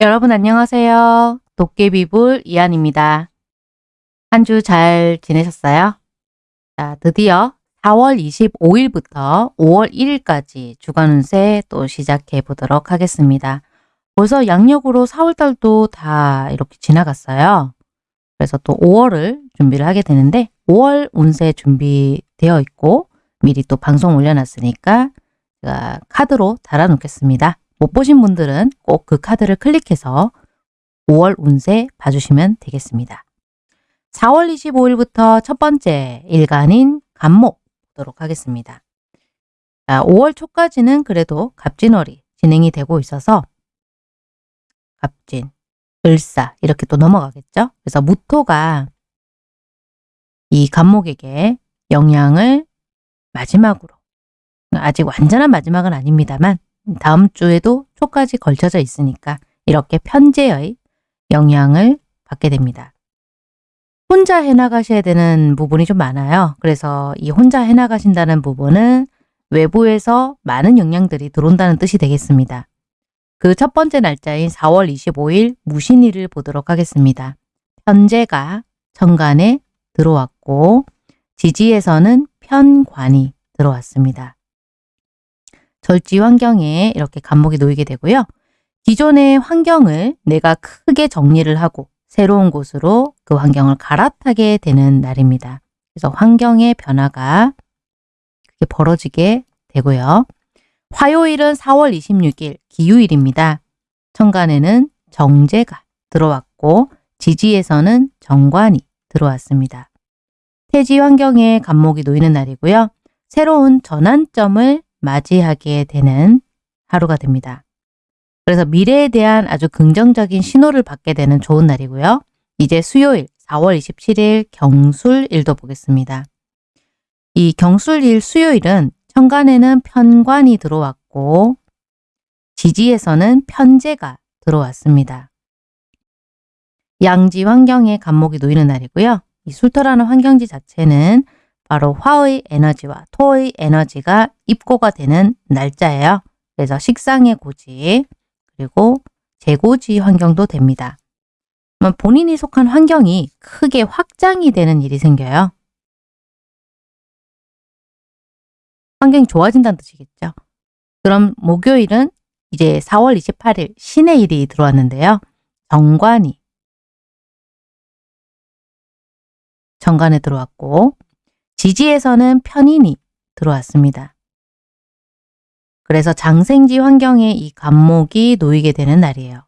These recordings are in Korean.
여러분 안녕하세요. 도깨비불 이한입니다. 한 주 잘 지내셨어요? 자, 드디어 4월 25일부터 5월 1일까지 주간 운세 또 시작해 보도록 하겠습니다. 벌써 양력으로 4월달도 다 이렇게 지나갔어요. 그래서 또 5월을 준비를 하게 되는데 5월 운세 준비되어 있고 미리 또 방송 올려놨으니까 제가 카드로 달아놓겠습니다. 못 보신 분들은 꼭 그 카드를 클릭해서 5월 운세 봐주시면 되겠습니다. 4월 25일부터 첫 번째 일간인 간목 보도록 하겠습니다. 자, 5월 초까지는 그래도 갑진월이 진행이 되고 있어서 갑진, 을사 이렇게 또 넘어가겠죠. 그래서 무토가 이 간목에게 영향을 마지막으로 아직 완전한 마지막은 아닙니다만 다음 주에도 초까지 걸쳐져 있으니까 이렇게 편제의 영향을 받게 됩니다. 혼자 해나가셔야 되는 부분이 좀 많아요. 그래서 이 혼자 해나가신다는 부분은 외부에서 많은 영향들이 들어온다는 뜻이 되겠습니다. 그 첫 번째 날짜인 4월 25일 무신일을 보도록 하겠습니다. 편제가 천간에 들어왔고 지지에서는 편관이 들어왔습니다. 절지 환경에 이렇게 간목이 놓이게 되고요. 기존의 환경을 내가 크게 정리를 하고 새로운 곳으로 그 환경을 갈아타게 되는 날입니다. 그래서 환경의 변화가 크게 벌어지게 되고요. 화요일은 4월 26일 기유일입니다. 천간에는 정제가 들어왔고 지지에서는 정관이 들어왔습니다. 태지 환경에 간목이 놓이는 날이고요. 새로운 전환점을 맞이하게 되는 하루가 됩니다. 그래서 미래에 대한 아주 긍정적인 신호를 받게 되는 좋은 날이고요. 이제 수요일 4월 27일 경술일도 보겠습니다. 이 경술일 수요일은 천간에는 편관이 들어왔고 지지에서는 편제가 들어왔습니다. 양지 환경에 간목이 놓이는 날이고요. 이 술토라는 환경지 자체는 바로 화의 에너지와 토의 에너지가 입고가 되는 날짜예요. 그래서 식상의 고지 그리고 재고지 환경도 됩니다. 본인이 속한 환경이 크게 확장이 되는 일이 생겨요. 환경이 좋아진다는 뜻이겠죠. 그럼 목요일은 이제 4월 28일 신의 일이 들어왔는데요. 정관이 정관에 들어왔고 지지에서는 편인이 들어왔습니다. 그래서 장생지 환경에 이 간목이 놓이게 되는 날이에요.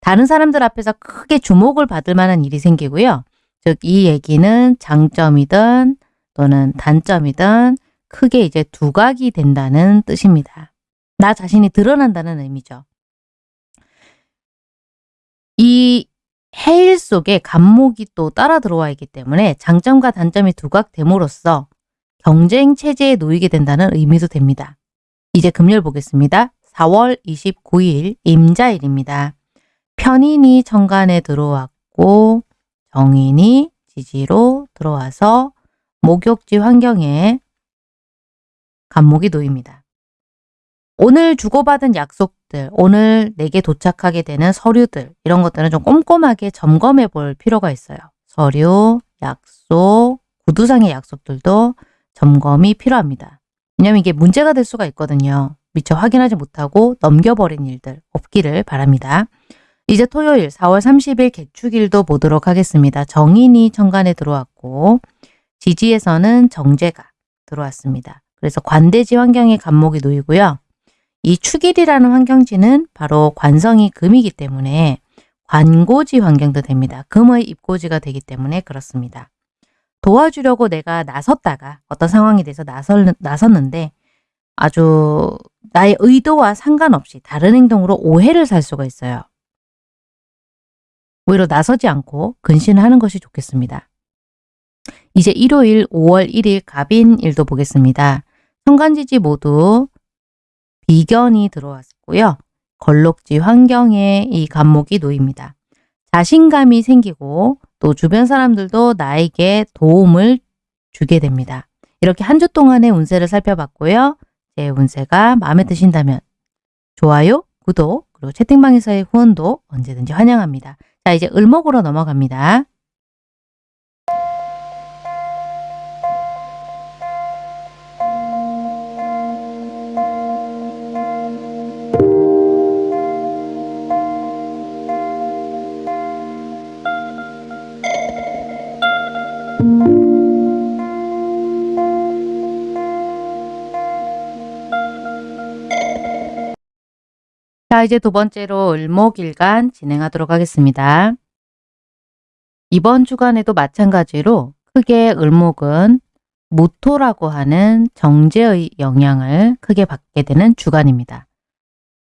다른 사람들 앞에서 크게 주목을 받을 만한 일이 생기고요. 즉 이 얘기는 장점이든 또는 단점이든 크게 이제 두각이 된다는 뜻입니다. 나 자신이 드러난다는 의미죠. 이 해일 속에 간목이 또 따라 들어와 있기 때문에 장점과 단점이 두각됨으로써 경쟁 체제에 놓이게 된다는 의미도 됩니다. 이제 금요일 보겠습니다. 4월 29일 임자일입니다. 편인이 정관에 들어왔고 정인이 지지로 들어와서 목욕지 환경에 간목이 놓입니다. 오늘 주고받은 약속 들, 오늘 내게 도착하게 되는 서류들 이런 것들은 좀 꼼꼼하게 점검해 볼 필요가 있어요. 서류, 약속, 구두상의 약속들도 점검이 필요합니다. 왜냐하면 이게 문제가 될 수가 있거든요. 미처 확인하지 못하고 넘겨버린 일들 없기를 바랍니다. 이제 토요일 4월 30일 개축일도 보도록 하겠습니다. 정인이 천간에 들어왔고 지지에서는 정제가 들어왔습니다. 그래서 관대지 환경에 간목이 놓이고요. 이 축일이라는 환경지는 바로 관성이 금이기 때문에 관고지 환경도 됩니다. 금의 입고지가 되기 때문에 그렇습니다. 도와주려고 내가 나섰다가 어떤 상황이 돼서 나설, 나섰는데 아주 나의 의도와 상관없이 다른 행동으로 오해를 살 수가 있어요. 오히려 나서지 않고 근신을 하는 것이 좋겠습니다. 이제 일요일 5월 1일 갑인일도 보겠습니다. 현관지지 모두 비견이 들어왔고요. 걸록지 환경에 이 간목이 놓입니다. 자신감이 생기고 또 주변 사람들도 나에게 도움을 주게 됩니다. 이렇게 한 주 동안의 운세를 살펴봤고요. 제 운세가 마음에 드신다면 좋아요, 구독, 그리고 채팅방에서의 후원도 언제든지 환영합니다. 자, 이제 을목으로 넘어갑니다. 자, 이제 두 번째로 을목일간 진행하도록 하겠습니다. 이번 주간에도 마찬가지로 크게 을목은 무토라고 하는 정제의 영향을 크게 받게 되는 주간입니다.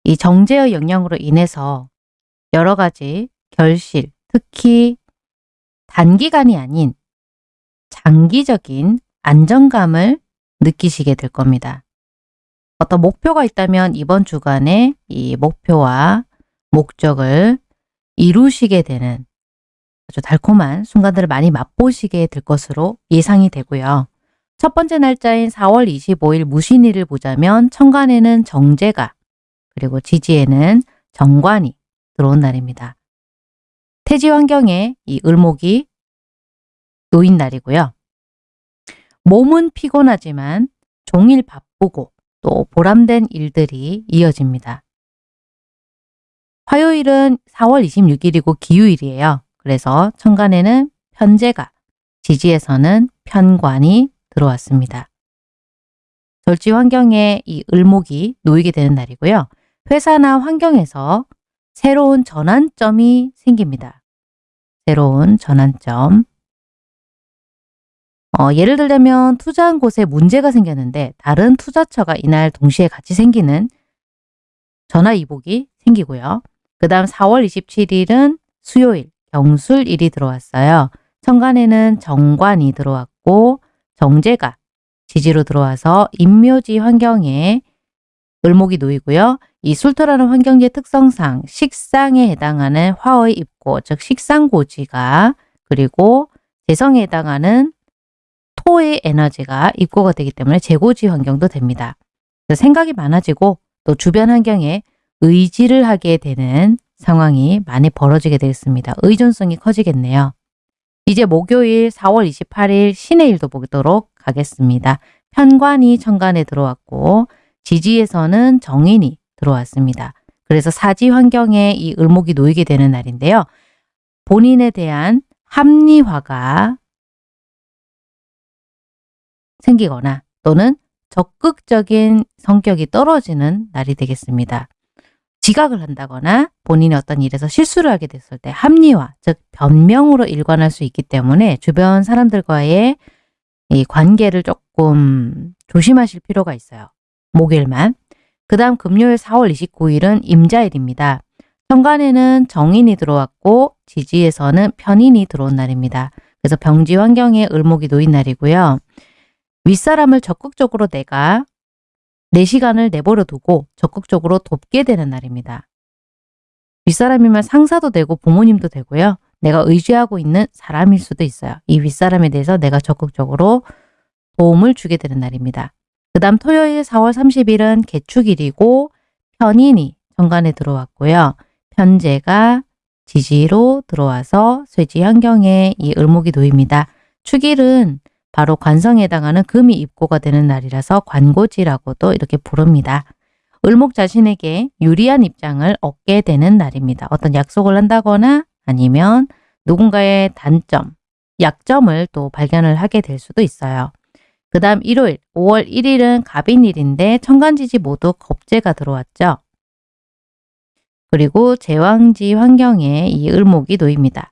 이 정제의 영향으로 인해서 여러 가지 결실, 특히 단기간이 아닌 장기적인 안정감을 느끼시게 될 겁니다. 어떤 목표가 있다면 이번 주간에 이 목표와 목적을 이루시게 되는 아주 달콤한 순간들을 많이 맛보시게 될 것으로 예상이 되고요. 첫 번째 날짜인 4월 25일 무신일을 보자면 천간에는 정제가 그리고 지지에는 정관이 들어온 날입니다. 태지 환경에 이 을목이 놓인 날이고요. 몸은 피곤하지만 종일 바쁘고 또 보람된 일들이 이어집니다. 화요일은 4월 26일이고 기후일이에요. 그래서 천간에는 편제가, 지지에서는 편관이 들어왔습니다. 절지 환경에 이 을목이 놓이게 되는 날이고요. 회사나 환경에서 새로운 전환점이 생깁니다. 새로운 전환점. 어, 예를 들자면 투자한 곳에 문제가 생겼는데 다른 투자처가 이날 동시에 같이 생기는 전화 이복이 생기고요. 그 다음 4월 27일은 수요일 경술일이 들어왔어요. 천간에는 정관이 들어왔고 정제가 지지로 들어와서 인묘지 환경에 을목이 놓이고요. 이 술토라는 환경지의 특성상 식상에 해당하는 화의 입고 즉 식상고지가 그리고 재성에 해당하는 토의 에너지가 입고가 되기 때문에 재고지 환경도 됩니다. 생각이 많아지고 또 주변 환경에 의지를 하게 되는 상황이 많이 벌어지게 되겠습니다. 의존성이 커지겠네요. 이제 목요일 4월 28일 신의 일도 보도록 하겠습니다. 편관이 천간에 들어왔고 지지에서는 정인이 들어왔습니다. 그래서 사지 환경에 이 을목이 놓이게 되는 날인데요. 본인에 대한 합리화가 생기거나 또는 적극적인 성격이 떨어지는 날이 되겠습니다. 지각을 한다거나 본인이 어떤 일에서 실수를 하게 됐을 때 합리화, 즉 변명으로 일관할 수 있기 때문에 주변 사람들과의 이 관계를 조금 조심하실 필요가 있어요. 목요일만. 그 다음 금요일 4월 29일은 임자일입니다. 현관에는 정인이 들어왔고 지지에서는 편인이 들어온 날입니다. 그래서 병지 환경에 을목이 놓인 날이고요. 윗사람을 적극적으로 내가 내 시간을 내버려 두고 적극적으로 돕게 되는 날입니다. 윗사람이면 상사도 되고 부모님도 되고요. 내가 의지하고 있는 사람일 수도 있어요. 이 윗사람에 대해서 내가 적극적으로 도움을 주게 되는 날입니다. 그 다음 토요일 4월 30일은 개축일이고 편인이 정관에 들어왔고요. 편제가 지지로 들어와서 쇠지 환경에 이 을목이 놓입니다. 축일은 바로 관성에 해당하는 금이 입고가 되는 날이라서 관고지라고도 이렇게 부릅니다. 을목 자신에게 유리한 입장을 얻게 되는 날입니다. 어떤 약속을 한다거나 아니면 누군가의 단점, 약점을 또 발견을 하게 될 수도 있어요. 그 다음 일요일 5월 1일은 갑인일인데 천간지지 모두 겁재가 들어왔죠. 그리고 제왕지 환경에 이 을목이 놓입니다.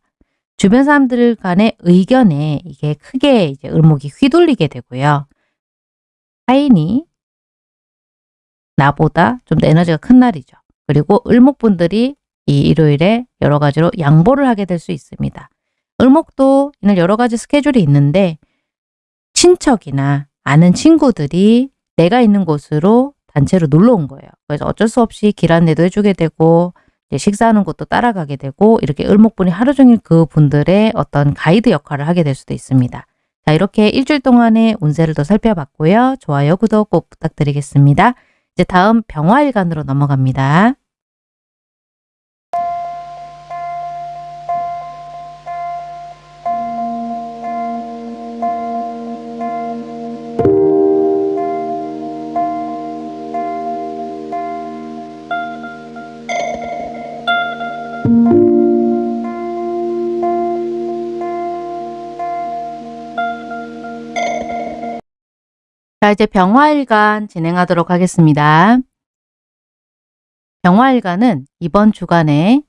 주변 사람들 간의 의견에 이게 크게 이제 을목이 휘둘리게 되고요. 타인이 나보다 좀 더 에너지가 큰 날이죠. 그리고 을목분들이 이 일요일에 여러 가지로 양보를 하게 될 수 있습니다. 을목도 이날 여러 가지 스케줄이 있는데 친척이나 아는 친구들이 내가 있는 곳으로 단체로 놀러 온 거예요. 그래서 어쩔 수 없이 길 안내도 해주게 되고 식사하는 곳도 따라가게 되고 이렇게 을목분이 하루 종일 그 분들의 어떤 가이드 역할을 하게 될 수도 있습니다. 자 이렇게 일주일 동안의 운세를 더 살펴봤고요. 좋아요, 구독 꼭 부탁드리겠습니다. 이제 다음 병화일간으로 넘어갑니다. 자, 이제 병화일간 진행하도록 하겠습니다. 병화일간은 이번 주간에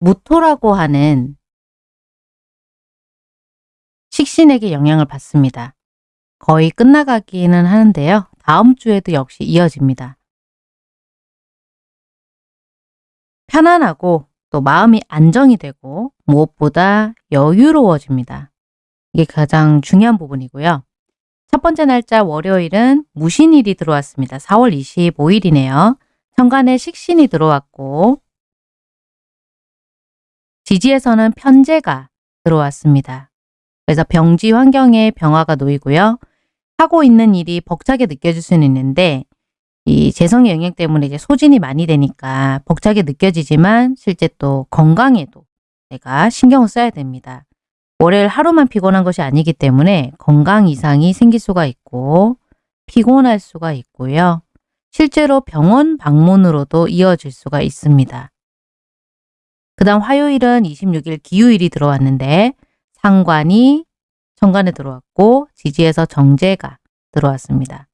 무토라고 하는 식신에게 영향을 받습니다. 거의 끝나가기는 하는데요. 다음 주에도 역시 이어집니다. 편안하고 또 마음이 안정이 되고 무엇보다 여유로워집니다. 이게 가장 중요한 부분이고요. 첫 번째 날짜 월요일은 무신일이 들어왔습니다. 4월 25일이네요. 천간에 식신이 들어왔고 지지에서는 편제가 들어왔습니다. 그래서 병지 환경에 병화가 놓이고요. 하고 있는 일이 벅차게 느껴질 수는 있는데 이 재성의 영향 때문에 이제 소진이 많이 되니까 벅차게 느껴지지만 실제 또 건강에도 내가 신경을 써야 됩니다. 월요일 하루만 피곤한 것이 아니기 때문에 건강 이상이 생길 수가 있고 피곤할 수가 있고요. 실제로 병원 방문으로도 이어질 수가 있습니다. 그 다음 화요일은 26일 기후일이 들어왔는데 상관이 천간에 들어왔고 지지에서 정제가 들어왔습니다.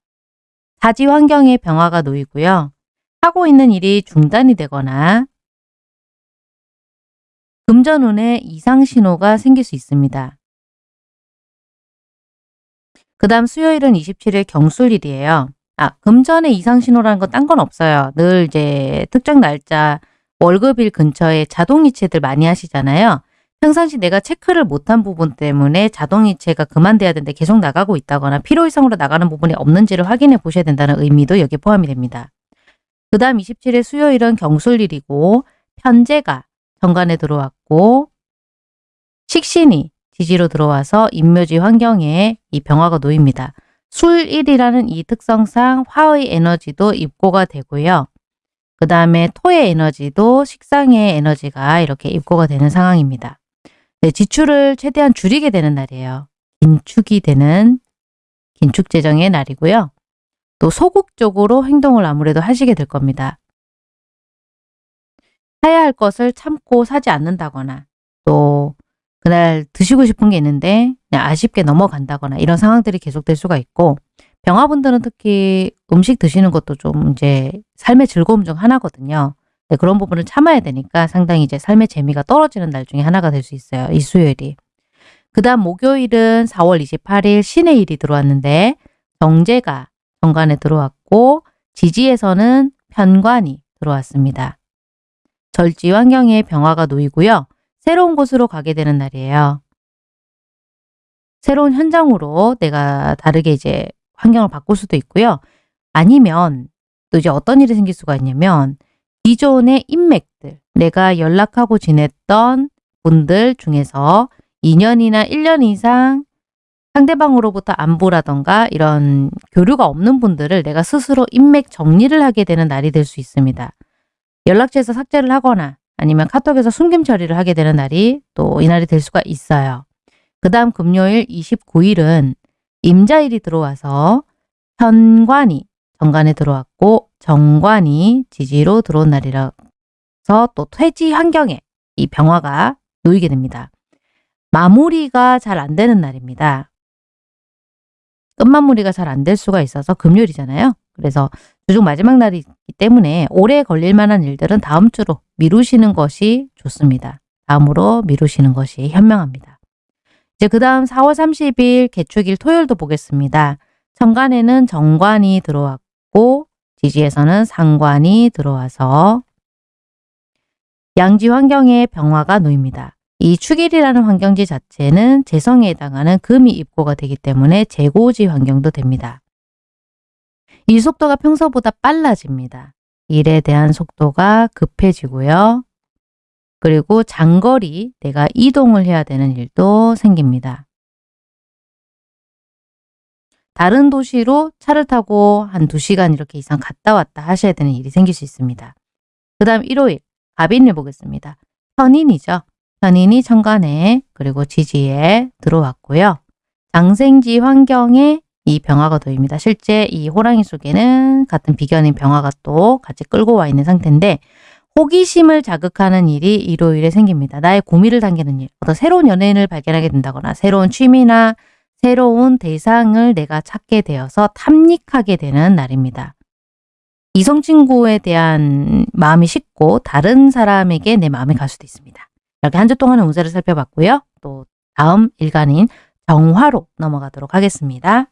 사지 환경에 병화가 놓이고요. 하고 있는 일이 중단이 되거나 금전운에 이상 신호가 생길 수 있습니다. 그 다음 수요일은 27일 경술일이에요. 아, 금전의 이상 신호라는 건 딴 건 없어요. 늘 이제 특정 날짜 월급일 근처에 자동이체들 많이 하시잖아요. 평상시 내가 체크를 못한 부분 때문에 자동이체가 그만돼야 되는데 계속 나가고 있다거나 필요 이상으로 나가는 부분이 없는지를 확인해 보셔야 된다는 의미도 여기에 포함이 됩니다. 그 다음 27일 수요일은 경술일이고 편제가 정관에 들어왔고 식신이 지지로 들어와서 인묘지 환경에 이 병화가 놓입니다. 술일이라는 이 특성상 화의 에너지도 입고가 되고요. 그 다음에 토의 에너지도 식상의 에너지가 이렇게 입고가 되는 상황입니다. 네, 지출을 최대한 줄이게 되는 날이에요. 긴축이 되는 긴축 재정의 날이고요. 또 소극적으로 행동을 아무래도 하시게 될 겁니다. 사야 할 것을 참고 사지 않는다거나 또 그날 드시고 싶은 게 있는데 그냥 아쉽게 넘어간다거나 이런 상황들이 계속될 수가 있고 병화분들은 특히 음식 드시는 것도 좀 이제 삶의 즐거움 중 하나거든요. 네, 그런 부분을 참아야 되니까 상당히 이제 삶의 재미가 떨어지는 날 중에 하나가 될 수 있어요. 이 수요일이. 그 다음 목요일은 4월 28일 신의 일이 들어왔는데 정제가 정관에 들어왔고 지지에서는 편관이 들어왔습니다. 절지 환경에 병화가 놓이고요. 새로운 곳으로 가게 되는 날이에요. 새로운 현장으로 내가 다르게 이제 환경을 바꿀 수도 있고요. 아니면 또 이제 어떤 일이 생길 수가 있냐면 기존의 인맥들, 내가 연락하고 지냈던 분들 중에서 2년이나 1년 이상 상대방으로부터 안부라던가 이런 교류가 없는 분들을 내가 스스로 인맥 정리를 하게 되는 날이 될 수 있습니다. 연락처에서 삭제를 하거나 아니면 카톡에서 숨김 처리를 하게 되는 날이 또 이날이 될 수가 있어요. 그 다음 금요일 29일은 임자일이 들어와서 현관이 정관에 들어왔고 정관이 지지로 들어온 날이라서 또 퇴지 환경에 이 병화가 놓이게 됩니다. 마무리가 잘 안 되는 날입니다. 끝마무리가 잘 안 될 수가 있어서 금요일이잖아요. 그래서 주중 마지막 날이기 때문에 오래 걸릴 만한 일들은 다음 주로 미루시는 것이 좋습니다. 다음으로 미루시는 것이 현명합니다. 이제 그 다음 4월 30일 개축일 토요일도 보겠습니다. 천간에는 정관이 들어왔고 지지에서는 상관이 들어와서 양지 환경에 병화가 놓입니다. 이 축일이라는 환경지 자체는 재성에 해당하는 금이 입고가 되기 때문에 재고지 환경도 됩니다. 이 속도가 평소보다 빨라집니다. 일에 대한 속도가 급해지고요. 그리고 장거리 내가 이동을 해야 되는 일도 생깁니다. 다른 도시로 차를 타고 한 2시간 이렇게 이상 갔다 왔다 하셔야 되는 일이 생길 수 있습니다. 그 다음 일요일 갑인을 보겠습니다. 편인이죠. 편인이 천간에 그리고 지지에 들어왔고요. 장생지 환경에 이 병화가 놓입니다. 실제 이 호랑이 속에는 같은 비견인 병화가 또 같이 끌고 와 있는 상태인데 호기심을 자극하는 일이 일요일에 생깁니다. 나의 고민을 당기는 일, 어떤 새로운 연예인을 발견하게 된다거나 새로운 취미나 새로운 대상을 내가 찾게 되어서 탐닉하게 되는 날입니다. 이성 친구에 대한 마음이 식고 다른 사람에게 내 마음이 갈 수도 있습니다. 이렇게 한 주 동안의 운세를 살펴봤고요. 또 다음 일간인 정화로 넘어가도록 하겠습니다.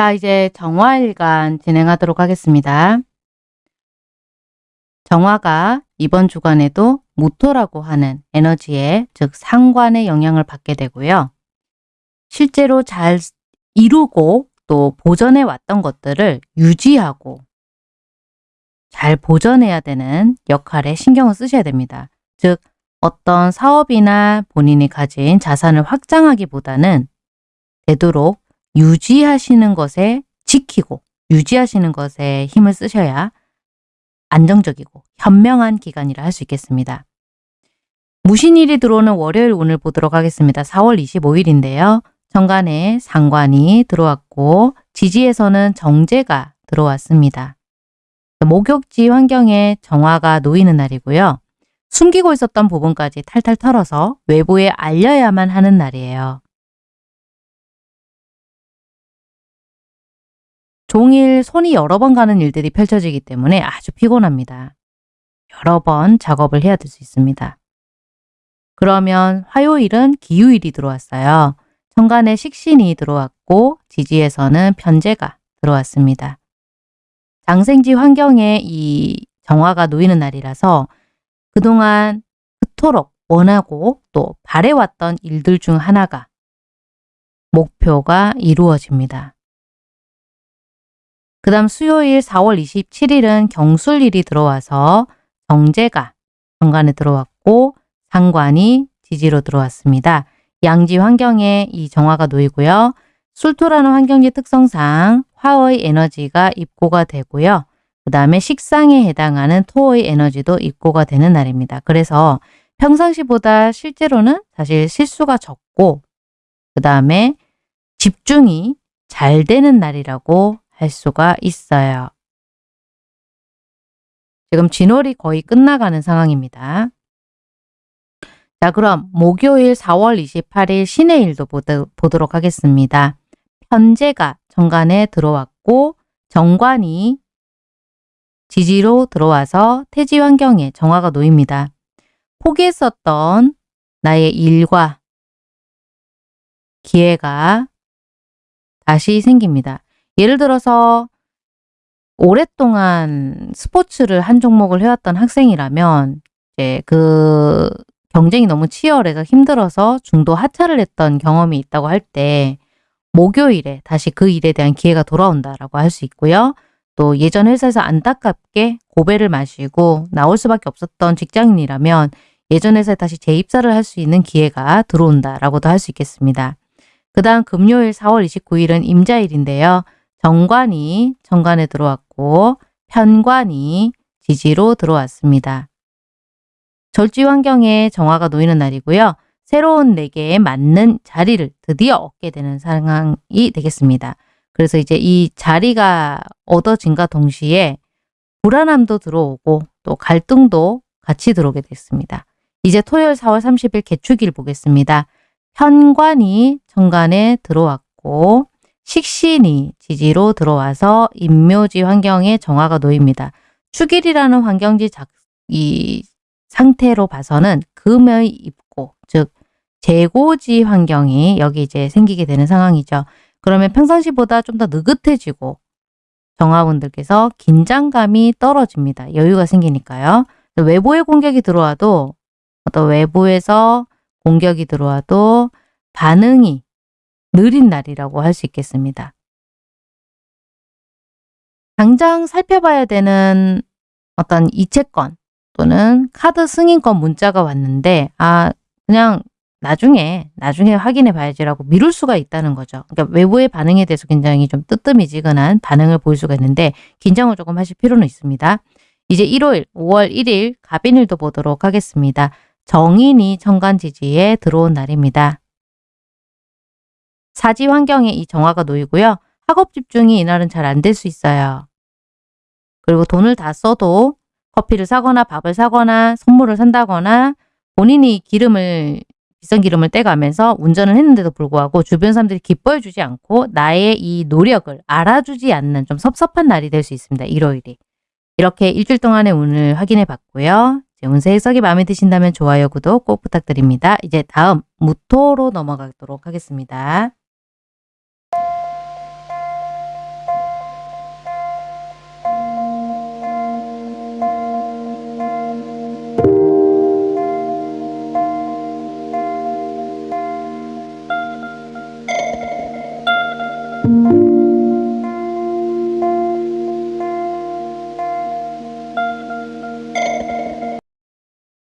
자, 이제 정화일간 진행하도록 하겠습니다. 정화가 이번 주간에도 무토라고 하는 에너지에 즉 상관의 영향을 받게 되고요. 실제로 잘 이루고 또 보전해 왔던 것들을 유지하고 잘 보전해야 되는 역할에 신경을 쓰셔야 됩니다. 즉 어떤 사업이나 본인이 가진 자산을 확장하기보다는 되도록 유지하시는 것에 지키고 유지하시는 것에 힘을 쓰셔야 안정적이고 현명한 기간이라 할 수 있겠습니다. 무신일이 들어오는 월요일 오늘 보도록 하겠습니다. 4월 25일인데요. 정간에 상관이 들어왔고 지지에서는 정제가 들어왔습니다. 목욕지 환경에 정화가 놓이는 날이고요. 숨기고 있었던 부분까지 탈탈 털어서 외부에 알려야만 하는 날이에요. 종일 손이 여러 번 가는 일들이 펼쳐지기 때문에 아주 피곤합니다. 여러 번 작업을 해야 될 수 있습니다. 그러면 화요일은 기후일이 들어왔어요. 천간에 식신이 들어왔고 지지에서는 편제가 들어왔습니다. 장생지 환경에 이 정화가 놓이는 날이라서 그동안 그토록 원하고 또 바래왔던 일들 중 하나가 목표가 이루어집니다. 그 다음 수요일 4월 27일은 경술일이 들어와서 정제가 정관에 들어왔고 상관이 지지로 들어왔습니다. 양지 환경에 이 정화가 놓이고요. 술토라는 환경지 특성상 화의 에너지가 입고가 되고요. 그 다음에 식상에 해당하는 토의 에너지도 입고가 되는 날입니다. 그래서 평상시보다 실제로는 사실 실수가 적고 그 다음에 집중이 잘 되는 날이라고 할 수가 있어요. 지금 진월이 거의 끝나가는 상황입니다. 자 그럼 목요일 4월 28일 신의 일도 보도록 하겠습니다. 편제가 정관에 들어왔고 정관이 지지로 들어와서 태지 환경에 정화가 놓입니다. 포기했었던 나의 일과 기회가 다시 생깁니다. 예를 들어서 오랫동안 스포츠를 한 종목을 해왔던 학생이라면 이제 그 경쟁이 너무 치열해서 힘들어서 중도 하차를 했던 경험이 있다고 할 때 목요일에 다시 그 일에 대한 기회가 돌아온다라고 할 수 있고요. 또 예전 회사에서 안타깝게 고배를 마시고 나올 수밖에 없었던 직장인이라면 예전 회사에 다시 재입사를 할 수 있는 기회가 들어온다라고도 할 수 있겠습니다. 그 다음 금요일 4월 29일은 임자일인데요. 정관이 정관에 들어왔고 편관이 지지로 들어왔습니다. 절지 환경에 정화가 놓이는 날이고요. 새로운 내게에 맞는 자리를 드디어 얻게 되는 상황이 되겠습니다. 그래서 이제 이 자리가 얻어진과 동시에 불안함도 들어오고 또 갈등도 같이 들어오게 됐습니다. 이제 토요일 4월 30일 개축일 보겠습니다. 현관이 정관에 들어왔고 식신이 지지로 들어와서 임묘지 환경에 정화가 놓입니다. 축일이라는 환경지 작, 이 상태로 봐서는 금의 입고 즉 재고지 환경이 여기 이제 생기게 되는 상황이죠. 그러면 평상시보다 좀 더 느긋해지고 정화분들께서 긴장감이 떨어집니다. 여유가 생기니까요. 외부의 공격이 들어와도 어떤 외부에서 공격이 들어와도 반응이 느린 날이라고 할 수 있겠습니다. 당장 살펴봐야 되는 어떤 이체권 또는 카드 승인권 문자가 왔는데 아 그냥 나중에 나중에 확인해 봐야지라고 미룰 수가 있다는 거죠. 그러니까 외부의 반응에 대해서 굉장히 좀 뜨뜻미지근한 반응을 보일 수가 있는데 긴장을 조금 하실 필요는 있습니다. 이제 일요일 5월 1일 갑인일도 보도록 하겠습니다. 정인이 천간지지에 들어온 날입니다. 사지 환경에 이 정화가 놓이고요. 학업 집중이 이날은 잘 안 될 수 있어요. 그리고 돈을 다 써도 커피를 사거나 밥을 사거나 선물을 산다거나 본인이 기름을 비싼 기름을 떼가면서 운전을 했는데도 불구하고 주변 사람들이 기뻐해 주지 않고 나의 이 노력을 알아주지 않는 좀 섭섭한 날이 될 수 있습니다. 일요일이. 이렇게 일주일 동안의 운을 확인해 봤고요. 운세 해석이 마음에 드신다면 좋아요, 구독 꼭 부탁드립니다. 이제 다음 무토로 넘어가도록 하겠습니다.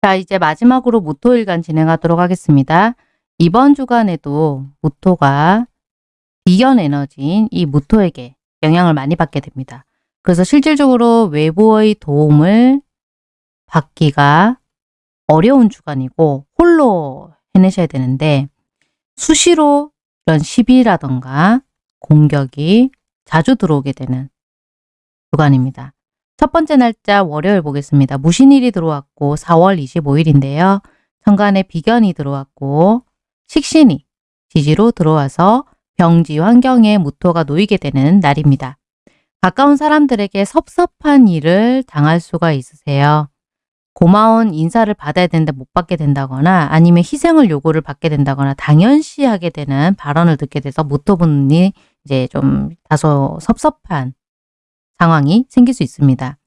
자, 이제 마지막으로 무토일간 진행하도록 하겠습니다. 이번 주간에도 무토가 비견 에너지인 이 무토에게 영향을 많이 받게 됩니다. 그래서 실질적으로 외부의 도움을 받기가 어려운 주간이고 홀로 해내셔야 되는데 수시로 이런 시비라던가 공격이 자주 들어오게 되는 주간입니다. 첫 번째 날짜 월요일 보겠습니다. 무신일이 들어왔고 4월 25일인데요. 천간에 비견이 들어왔고 식신이 지지로 들어와서 병지 환경에 무토가 놓이게 되는 날입니다. 가까운 사람들에게 섭섭한 일을 당할 수가 있으세요. 고마운 인사를 받아야 되는데 못 받게 된다거나 아니면 희생을 요구를 받게 된다거나 당연시하게 되는 발언을 듣게 돼서 무토분이 이제 좀 다소 섭섭한 상황이 생길 수 있습니다.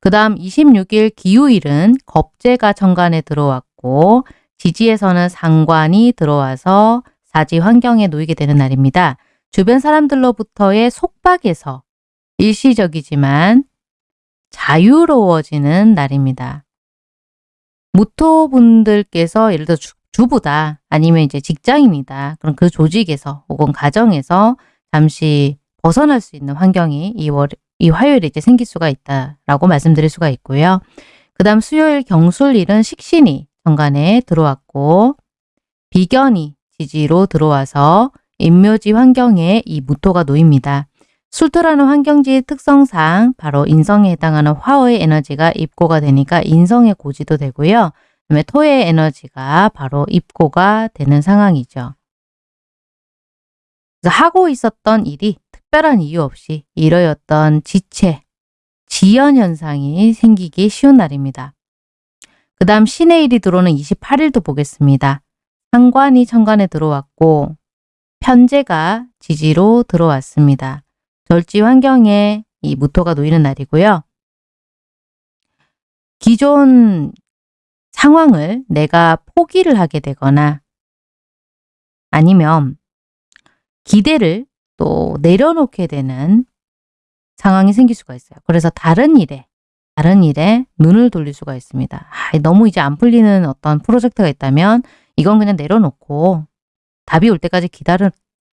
그 다음 26일 기후일은 겁재가 천간에 들어왔고 지지에서는 상관이 들어와서 사지 환경에 놓이게 되는 날입니다. 주변 사람들로부터의 속박에서 일시적이지만 자유로워지는 날입니다. 무토분들께서 예를 들어 주, 주부다 아니면 이제 직장인이다. 그럼 그 조직에서 혹은 가정에서 잠시 벗어날 수 있는 환경이 이, 월, 이 화요일에 이제 생길 수가 있다라고 말씀드릴 수가 있고요. 그 다음 수요일 경술일은 식신이 정관에 들어왔고 비견이 지지로 들어와서 인묘지 환경에 이 무토가 놓입니다. 술토라는 환경지의 특성상 바로 인성에 해당하는 화의 에너지가 입고가 되니까 인성의 고지도 되고요. 그다음에 토의 에너지가 바로 입고가 되는 상황이죠. 하고 있었던 일이 특별한 이유 없이 이러였던 지체, 지연 현상이 생기기 쉬운 날입니다. 그 다음 신의 일이 들어오는 28일도 보겠습니다. 상관이 천간에 들어왔고 편제가 지지로 들어왔습니다. 절지 환경에 이 무토가 놓이는 날이고요. 기존 상황을 내가 포기를 하게 되거나 아니면 기대를 또 내려놓게 되는 상황이 생길 수가 있어요. 그래서 다른 일에 다른 일에 눈을 돌릴 수가 있습니다. 아, 너무 이제 안 풀리는 어떤 프로젝트가 있다면 이건 그냥 내려놓고 답이 올 때까지 기다려,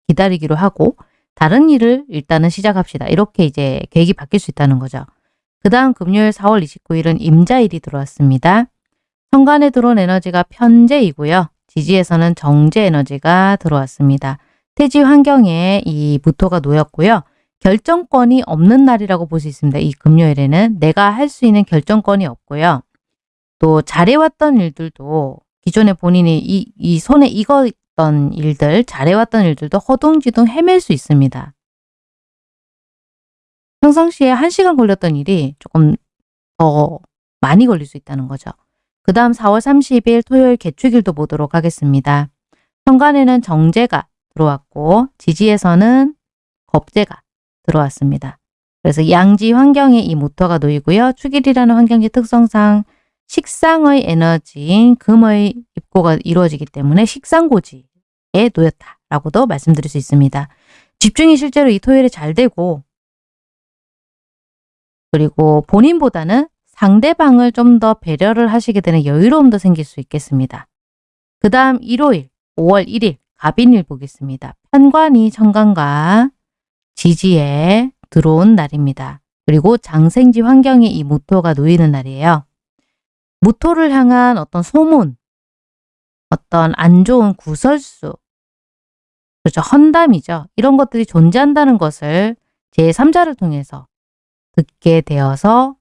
기다리기로 하고 다른 일을 일단은 시작합시다. 이렇게 이제 계획이 바뀔 수 있다는 거죠. 그 다음 금요일 4월 29일은 임자일이 들어왔습니다. 현관에 들어온 에너지가 편제이고요. 지지에서는 정제 에너지가 들어왔습니다. 태지 환경에 이 무토가 놓였고요. 결정권이 없는 날이라고 볼 수 있습니다. 이 금요일에는 내가 할 수 있는 결정권이 없고요. 또 잘해왔던 일들도 기존에 본인이 이, 이 손에 익었던 일들, 잘해왔던 일들도 허둥지둥 헤맬 수 있습니다. 평상시에 1시간 걸렸던 일이 조금 더 많이 걸릴 수 있다는 거죠. 그 다음 4월 30일 토요일 개축일도 보도록 하겠습니다. 현관에는 정제가 들어왔고 지지에서는 겁재가 들어왔습니다. 그래서 양지 환경에 이 모터가 놓이고요. 축일이라는 환경지 특성상 식상의 에너지인 금의 입고가 이루어지기 때문에 식상고지에 놓였다라고도 말씀드릴 수 있습니다. 집중이 실제로 이 토요일에 잘 되고 그리고 본인보다는 상대방을 좀 더 배려를 하시게 되는 여유로움도 생길 수 있겠습니다. 그 다음 일요일 5월 1일 갑인일 보겠습니다. 편관이 천간과 지지에 들어온 날입니다. 그리고 장생지 환경에 이 무토가 놓이는 날이에요. 무토를 향한 어떤 소문, 어떤 안 좋은 구설수, 그렇죠. 헌담이죠. 이런 것들이 존재한다는 것을 제3자를 통해서 듣게 되어서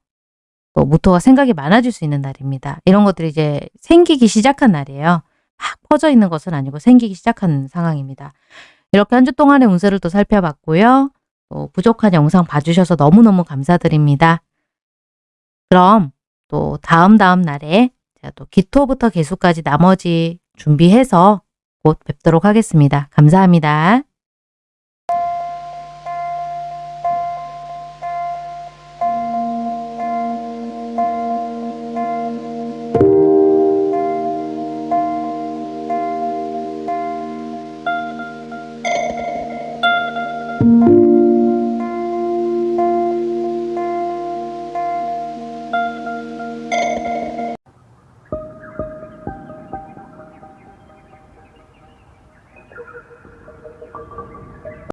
또 무토가 생각이 많아질 수 있는 날입니다. 이런 것들이 이제 생기기 시작한 날이에요. 막 퍼져 있는 것은 아니고 생기기 시작한 상황입니다. 이렇게 한 주 동안의 운세를 또 살펴봤고요. 또 부족한 영상 봐주셔서 너무너무 감사드립니다. 그럼 또 다음 다음 날에 제가 또 기토부터 개수까지 나머지 준비해서 곧 뵙도록 하겠습니다. 감사합니다.